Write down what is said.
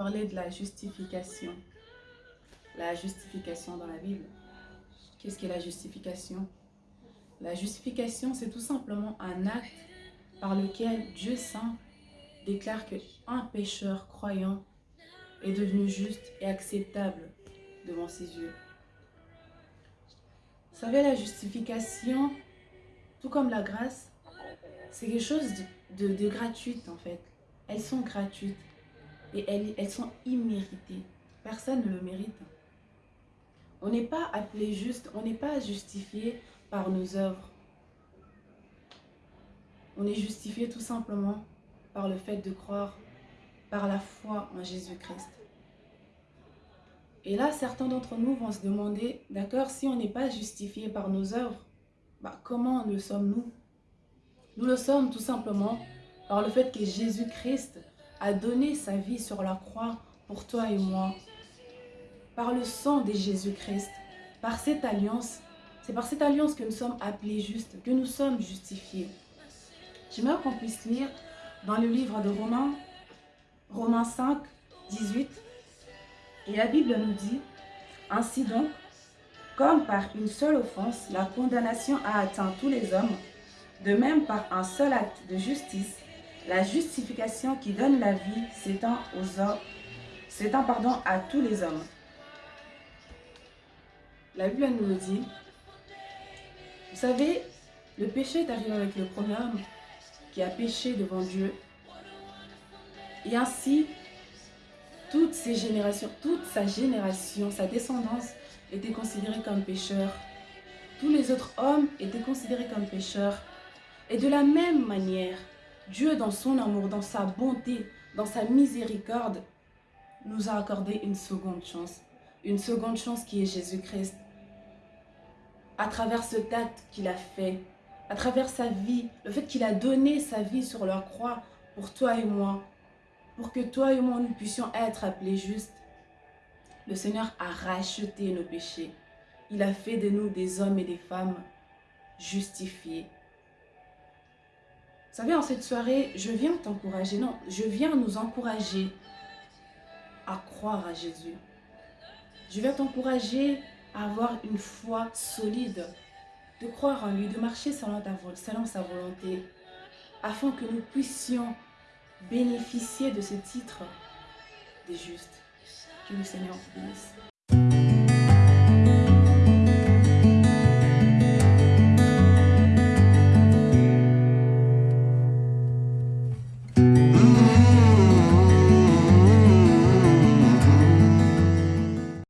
Parler de la justification. La justification dans la Bible. Qu'est-ce qu'est la justification? La justification, c'est tout simplement un acte par lequel Dieu Saint déclare qu'un pécheur croyant est devenu juste et acceptable devant ses yeux. Vous savez, la justification, tout comme la grâce, c'est quelque chose de, de, en fait. Elles sont gratuites et elles, sont imméritées. Personne ne le mérite. On n'est pas appelé juste, on n'est pas justifié par nos œuvres. On est justifié tout simplement par le fait de croire par la foi en Jésus-Christ. Et là, certains d'entre nous vont se demander, d'accord, si on n'est pas justifié par nos œuvres, bah, comment le sommes-nous? Nous le sommes tout simplement par le fait que Jésus-Christ a donné sa vie sur la croix pour toi et moi. Par le sang de Jésus-Christ, par cette alliance, c'est par cette alliance que nous sommes appelés justes, que nous sommes justifiés. J'aimerais qu'on puisse lire dans le livre de Romains, Romains 5, 18, et la Bible nous dit, Ainsi donc, comme par une seule offense, la condamnation a atteint tous les hommes, de même par un seul acte de justice, la justification qui donne la vie s'étend aux hommes, s'étend pardon à tous les hommes. La Bible nous dit. Vous savez, le péché est arrivé avec le premier homme qui a péché devant Dieu. Et ainsi, toutes ces générations, toute sa génération, sa descendance était considérée comme pécheur. Tous les autres hommes étaient considérés comme pécheurs. Et de la même manière, Dieu, dans son amour, dans sa bonté, dans sa miséricorde, nous a accordé une seconde chance. Une seconde chance qui est Jésus-Christ. À travers ce acte qu'il a fait, à travers sa vie, le fait qu'il a donné sa vie sur la croix pour toi et moi, pour que toi et moi nous puissions être appelés justes. Le Seigneur a racheté nos péchés. Il a fait de nous des hommes et des femmes justifiés. Vous savez, en cette soirée, je viens t'encourager, non, je viens nous encourager à croire à Jésus. Je viens t'encourager à avoir une foi solide, de croire en lui, de marcher selon, sa volonté, afin que nous puissions bénéficier de ce titre des justes. Que le Seigneur bénisse.